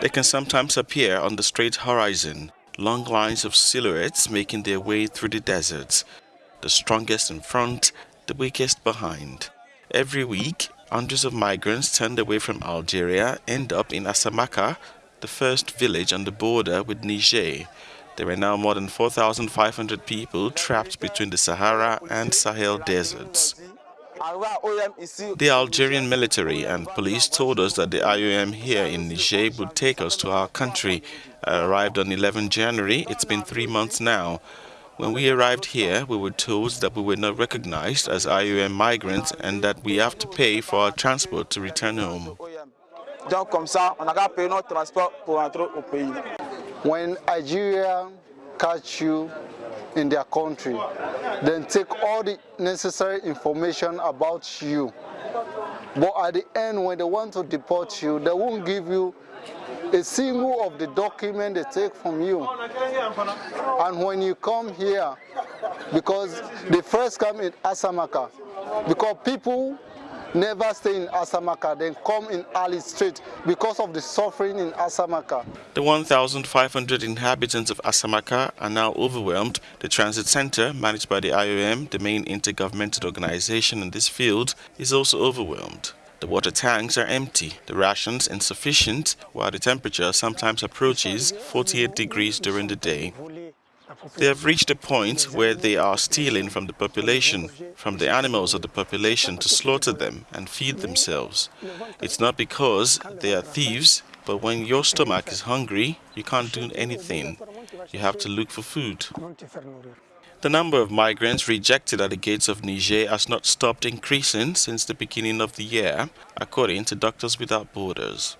They can sometimes appear on the straight horizon, long lines of silhouettes making their way through the deserts, the strongest in front, the weakest behind. Every week, hundreds of migrants turned away from Algeria end up in Assamaka, the first village on the border with Niger. There are now more than 4,500 people trapped between the Sahara and Sahel deserts. The Algerian military and police told us that the IOM here in Niger would take us to our country. I arrived on 11 January. It's been three months now. When we arrived here, we were told that we were not recognized as IOM migrants and that we have to pay for our transport to return home. When Algeria catch you in their country, then take all the necessary information about you. But at the end, when they want to deport you, they won't give you a single of the document they take from you. And when you come here, because they first come in Asamaka, because people never stay in Assamaka, then come in Arlit because of the suffering in Assamaka. The 1,500 inhabitants of Assamaka are now overwhelmed. The transit center, managed by the IOM, the main intergovernmental organization in this field, is also overwhelmed. The water tanks are empty, the rations insufficient, while the temperature sometimes approaches 48 degrees during the day. They have reached a point where they are stealing from the population, from the animals of the population to slaughter them and feed themselves. It's not because they are thieves, but when your stomach is hungry, you can't do anything. You have to look for food. The number of migrants rejected at the gates of Niger has not stopped increasing since the beginning of the year, according to Doctors Without Borders.